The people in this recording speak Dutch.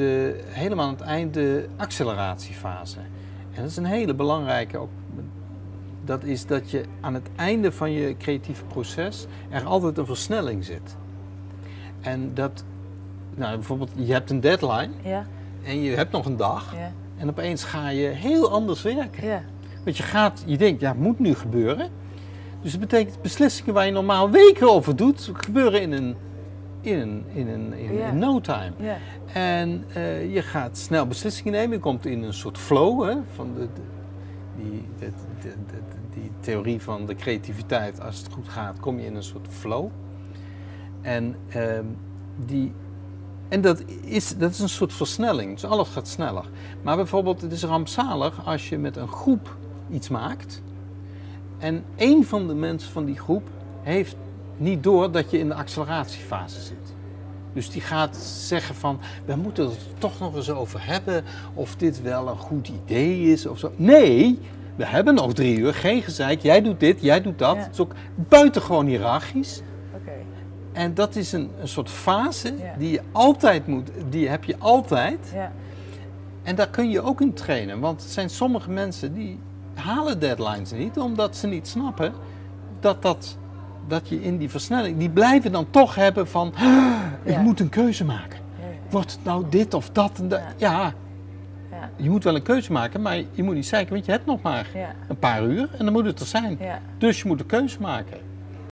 de, helemaal aan het eind de acceleratiefase. En dat is een hele belangrijke ook. Dat is dat je aan het einde van je creatieve proces er altijd een versnelling zit. En dat, nou bijvoorbeeld, je hebt een deadline Ja, en je hebt nog een dag. ja, En opeens ga je heel anders werken. ja. Want je gaat, je denkt, ja, het moet nu gebeuren. Dus dat betekent beslissingen waar je normaal weken over doet, gebeuren in een, in een, in een, in, no time. En eh, je gaat snel beslissingen nemen. Je komt in een soort flow hè, van de, de- die, de, de- de- die theorie van de creativiteit. Als het goed gaat, kom je in een soort flow. En, ehm, die, en dat, is, dat is een soort versnelling. Dus alles gaat sneller. Maar bijvoorbeeld, het is rampzalig als je met een groep iets maakt. En één van de mensen van die groep heeft niet door dat je in de acceleratiefase zit. Dus die gaat zeggen van, we moeten het er toch nog eens over hebben of dit wel een goed idee is of zo. Nee, we hebben nog drie uur, geen gezeik, jij doet dit, jij doet dat. Ja. Het is ook buitengewoon hiërarchisch. Oké. En dat is een, een soort fase Ja. die je altijd moet, die heb je altijd. Ja, En daar kun je ook in trainen, want er zijn sommige mensen die halen deadlines niet, omdat ze niet snappen dat, dat, dat je in die versnelling, die blijven dan toch hebben van, "Ah, ik Ja. moet een keuze maken. Wordt het nou dit of dat en dat? Ja. Ja, je moet wel een keuze maken, maar je moet niet zeiken, want je hebt nog maar een paar uur en dan moet het er zijn. Dus je moet een keuze maken.